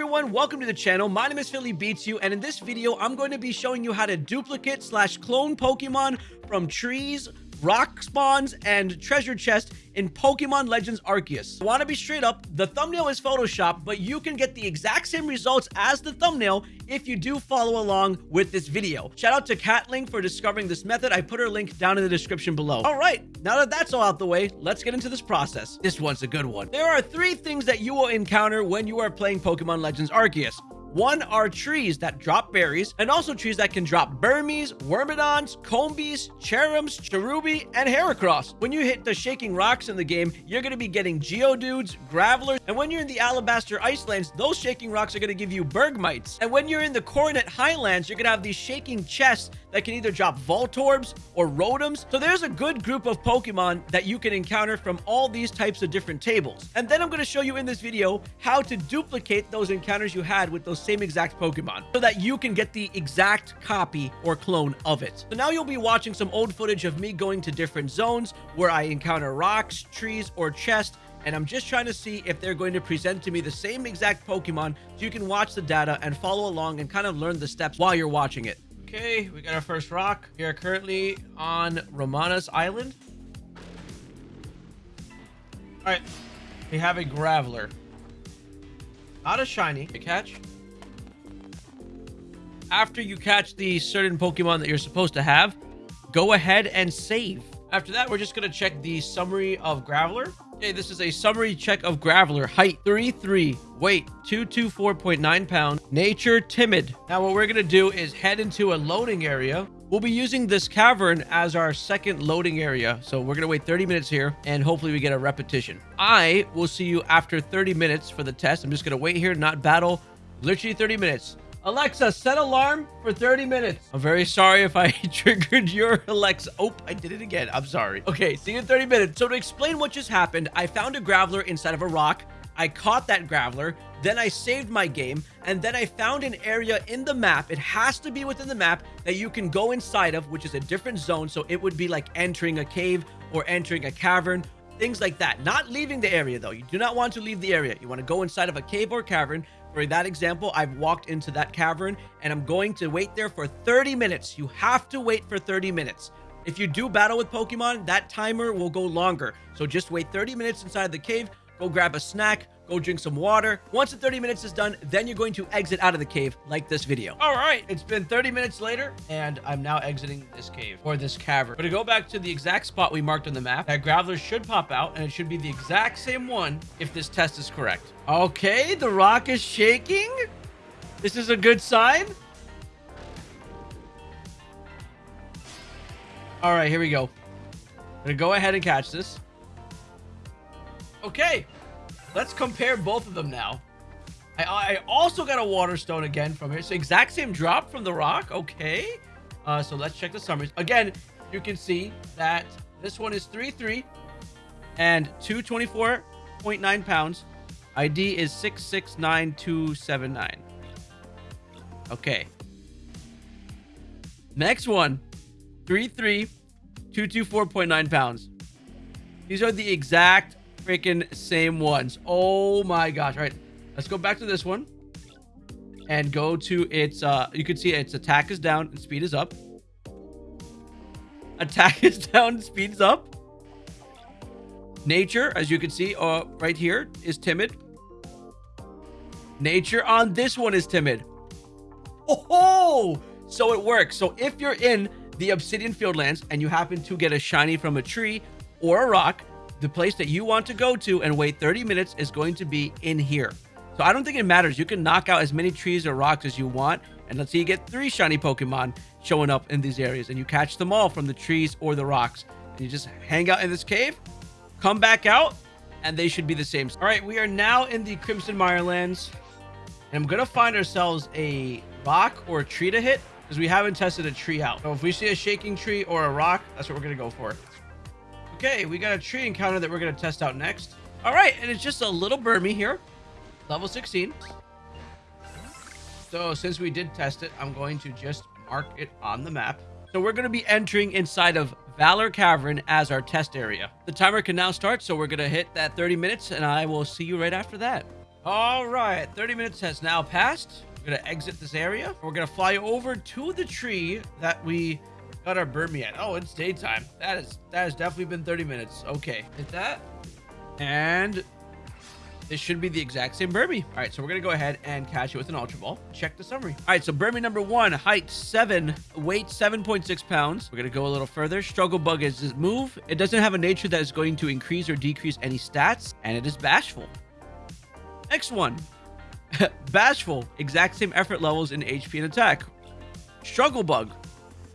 everyone, welcome to the channel. My name is Philly Beats You, and in this video, I'm going to be showing you how to duplicate slash clone Pokemon from trees, rock spawns, and treasure chest in Pokemon Legends Arceus. I want to be straight up, the thumbnail is Photoshop, but you can get the exact same results as the thumbnail if you do follow along with this video. Shout out to Catlink for discovering this method. I put her link down in the description below. All right, now that that's all out the way, let's get into this process. This one's a good one. There are three things that you will encounter when you are playing Pokemon Legends Arceus. One are trees that drop berries, and also trees that can drop Burmys, Wormadams, Combees, Cherrims, Cherubi, and Heracross. When you hit the Shaking Rocks in the game, you're going to be getting Geodudes, Gravelers, and when you're in the Alabaster Icelands, those Shaking Rocks are going to give you Bergmites. And when you're in the Coronet Highlands, you're going to have these Shaking Chests that can either drop Voltorbs or Rotoms. So there's a good group of Pokemon that you can encounter from all these types of different tables. And then I'm going to show you in this video how to duplicate those encounters you had with those same exact Pokemon so that you can get the exact copy or clone of it. So now you'll be watching some old footage of me going to different zones where I encounter rocks, trees, or chests and I'm just trying to see if they're going to present to me the same exact Pokemon so you can watch the data and follow along and kind of learn the steps while you're watching it. Okay, we got our first rock. We are currently on Ramanas Island. All right, we have a Graveler. Not a shiny to catch. After you catch the certain Pokemon that you're supposed to have, go ahead and save. After that, we're just going to check the summary of Graveler. Okay, this is a summary check of Graveler. Height 33, weight 224.9 pounds, nature timid. Now what we're to do is head into a loading area. We'll be using this cavern as our second loading area. So we're to wait 30 minutes here and hopefully we get a repetition. I will see you after 30 minutes for the test. I'm just to wait here, not battle. Literally 30 minutes. Alexa, set alarm for 30 minutes. I'm very sorry if I triggered your Alexa. Oh, I did it again. I'm sorry. Okay, see you in 30 minutes. So to explain what just happened, I found a Graveler inside of a rock. I caught that Graveler, then I saved my game, and then I found an area in the map. It has to be within the map that you can go inside of, which is a different zone. So it would be like entering a cave or entering a cavern things like that. Not leaving the area, though. You do not want to leave the area. You want to go inside of a cave or cavern. For that example, I've walked into that cavern and I'm going to wait there for 30 minutes. You have to wait for 30 minutes. If you do battle with Pokemon, that timer will go longer. So just wait 30 minutes inside the cave, go grab a snack, go drink some water. Once the 30 minutes is done, then you're going to exit out of the cave like this video. All right, it's been 30 minutes later, and I'm now exiting this cave or this cavern. But to go back to the exact spot we marked on the map, that Graveler should pop out, and it should be the exact same one if this test is correct. Okay, the rock is shaking. This is a good sign. All right, here we go. I'm gonna go ahead and catch this. Okay, Let's compare both of them now. I, I also got a water stone again from here. So exact same drop from the rock. Okay. Uh, so let's check the summaries. Again, you can see that this one is 3-3 and 224.9 pounds. ID is 669279. Okay. Next one, 3-3, 224.9 pounds. These are the exact freaking same ones. Oh my gosh. All right. Let's go back to this one and go to its, uh, you can see its attack is down and speed is up. Attack is down, speed is up. Nature, as you can see, uh, right here is timid. Nature on this one is timid. Oh, so it works. So if you're in the Obsidian Fieldlands and you happen to get a shiny from a tree or a rock, the place that you want to go to and wait 30 minutes is going to be in here. So I don't think it matters. You can knock out as many trees or rocks as you want. And let's say you get three shiny Pokemon showing up in these areas and you catch them all from the trees or the rocks. And you just hang out in this cave, come back out, and they should be the same. All right, we are now in the Crimson Mirelands. And I'm going to find ourselves a rock or a tree to hit because we haven't tested a tree out. So if we see a shaking tree or a rock, that's what we're going to go for. Okay, we got a tree encounter that we're going to test out next. All right, and it's just a little Burmy here. Level 16. So since we did test it, I'm going to just mark it on the map. So we're going to be entering inside of Valor Cavern as our test area. The timer can now start, so we're going to hit that 30 minutes, and I will see you right after that. All right, 30 minutes has now passed. We're gonna exit this area. We're gonna fly over to the tree that we got our Burmy at. Oh, it's daytime. That is that has definitely been 30 minutes. Okay, hit that. And this should be the exact same Burmy. All right, so we're gonna go ahead and catch it with an Ultra Ball. Check the summary. All right, so Burmy number one, height seven, weight 7.6 pounds. We're gonna go a little further. Struggle Bug is his move. It doesn't have a nature that is going to increase or decrease any stats, and it is bashful. Next one, Bashful, exact same effort levels in HP and attack. Struggle Bug,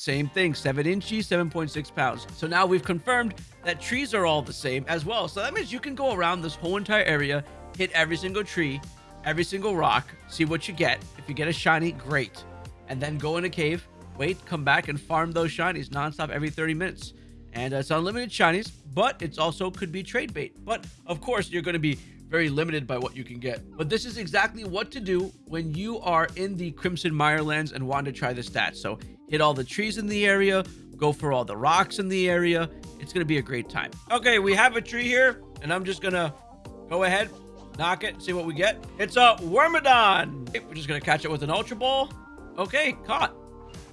same thing, 7 inches, 7.6 pounds. So now we've confirmed that trees are all the same as well. So that means you can go around this whole entire area, hit every single tree, every single rock, see what you get. If you get a shiny, great. And then go in a cave, wait, come back and farm those shinies nonstop every 30 minutes. And uh, it's unlimited shinies, but it's also could be trade bait. But of course, you're going to be very limited by what you can get. But this is exactly what to do when you are in the Crimson Mirelands and want to try the stats. So hit all the trees in the area, go for all the rocks in the area. It's going to be a great time. Okay, we have a tree here, and I'm just going to go ahead, knock it, see what we get. It's a Wormadam. Okay, we're just going to catch it with an Ultra Ball. Okay, caught.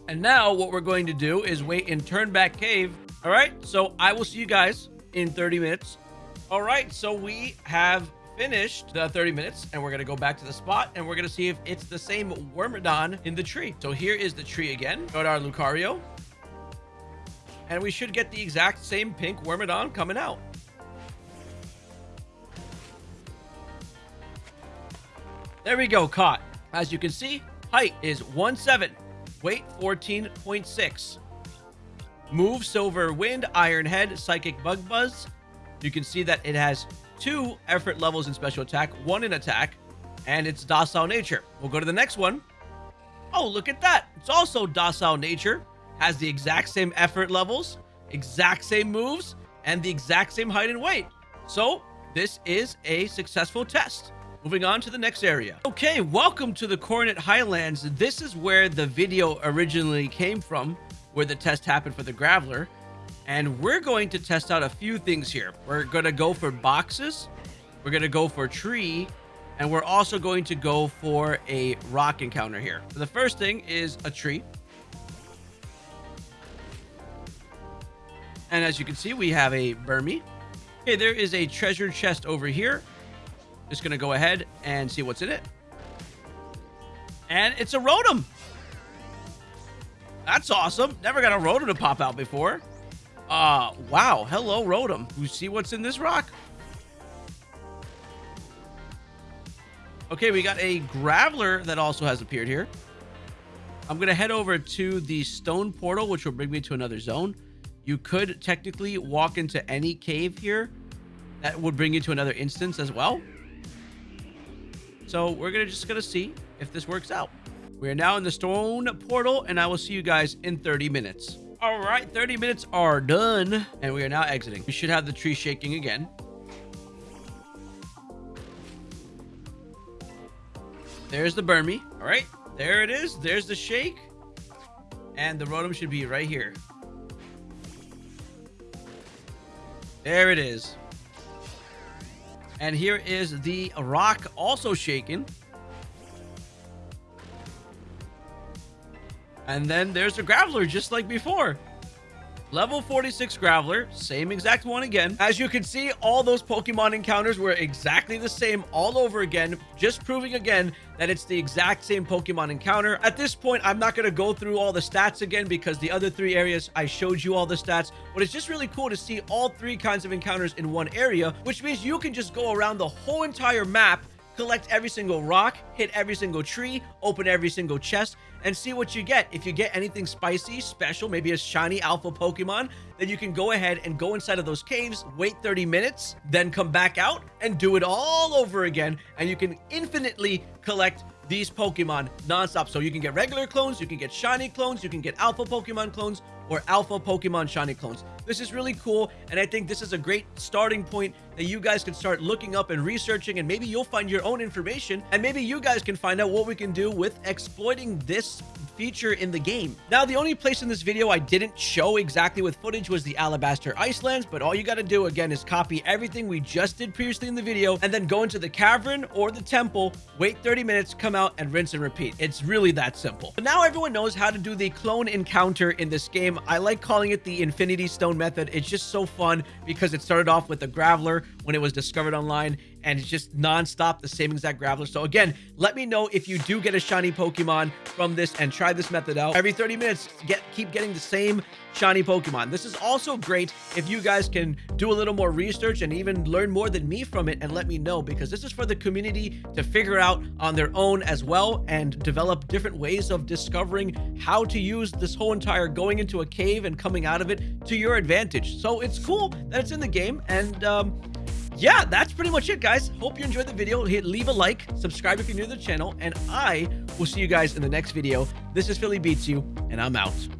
And now what we're going to do is wait in Turn Back Cave. All right, so I will see you guys in 30 minutes. All right, so we have finished the 30 minutes and we're going to go back to the spot and we're going to see if it's the same Wormadam in the tree. So here is the tree again. Go to our Lucario. And we should get the exact same pink Wormadam coming out. There we go, caught. As you can see, height is 1.7, weight 14.6. Move, Silver Wind, Iron Head, Psychic Bug Buzz. You can see that it has two effort levels in special attack, one in attack, and it's docile nature. We'll go to the next one. Oh, look at that. It's also docile nature, has the exact same effort levels, exact same moves, and the exact same height and weight. So this is a successful test. Moving on to the next area. Okay, welcome to the Coronet Highlands. This is where the video originally came from, where the test happened for the Graveler. And we're going to test out a few things here. We're going to go for boxes. We're going to go for tree. And we're also going to go for a rock encounter here. So the first thing is a tree. And as you can see, we have a Burmy. Okay, there is a treasure chest over here. Just going to go ahead and see what's in it. And it's a Rotom. That's awesome. Never got a Rotom to pop out before. Uh, wow. Hello, Rotom. You see what's in this rock? Okay, we got a Graveler that also has appeared here. I'm going to head over to the stone portal, which will bring me to another zone. You could technically walk into any cave here. That would bring you to another instance as well. So we're gonna just to see if this works out. We are now in the stone portal, and I will see you guys in 30 minutes. All right, 30 minutes are done, and we are now exiting. We should have the tree shaking again. There's the Burmy. All right, there it is. There's the shake. And the Rotom should be right here. There it is. And here is the rock also shaken. And then there's a Graveler, just like before. Level 46 Graveler, same exact one again. As you can see, all those Pokemon encounters were exactly the same all over again, just proving again that it's the exact same Pokemon encounter. At this point, I'm not going to go through all the stats again because the other three areas, I showed you all the stats, but it's just really cool to see all three kinds of encounters in one area, which means you can just go around the whole entire map collect every single rock, hit every single tree, open every single chest, and see what you get. If you get anything spicy, special, maybe a shiny alpha Pokemon, then you can go ahead and go inside of those caves, wait 30 minutes, then come back out and do it all over again. And you can infinitely collect these Pokemon nonstop. So you can get regular clones, you can get shiny clones, you can get alpha Pokemon clones, or alpha Pokemon shiny clones. This is really cool, and I think this is a great starting point that you guys can start looking up and researching, and maybe you'll find your own information, and maybe you guys can find out what we can do with exploiting this feature in the game. Now, the only place in this video I didn't show exactly with footage was the Alabaster Icelands, but all you got to do again is copy everything we just did previously in the video and then go into the cavern or the temple, wait 30 minutes, come out and rinse and repeat. It's really that simple. But now everyone knows how to do the clone encounter in this game. I like calling it the Infinity Stone method. It's just so fun because it started off with the Graveler when it was discovered online and it's just non-stop the same exact Graveler. So again, let me know if you do get a shiny Pokemon from this and try this method out. Every 30 minutes, get keep getting the same shiny Pokemon. This is also great if you guys can do a little more research and even learn more than me from it and let me know because this is for the community to figure out on their own as well and develop different ways of discovering how to use this whole entire going into a cave and coming out of it to your advantage. So it's cool that it's in the game and um, yeah, that's pretty much it, guys. Hope you enjoyed the video. Hit leave a like, subscribe if you're new to the channel, and I will see you guys in the next video. This is Philly Beats You, and I'm out.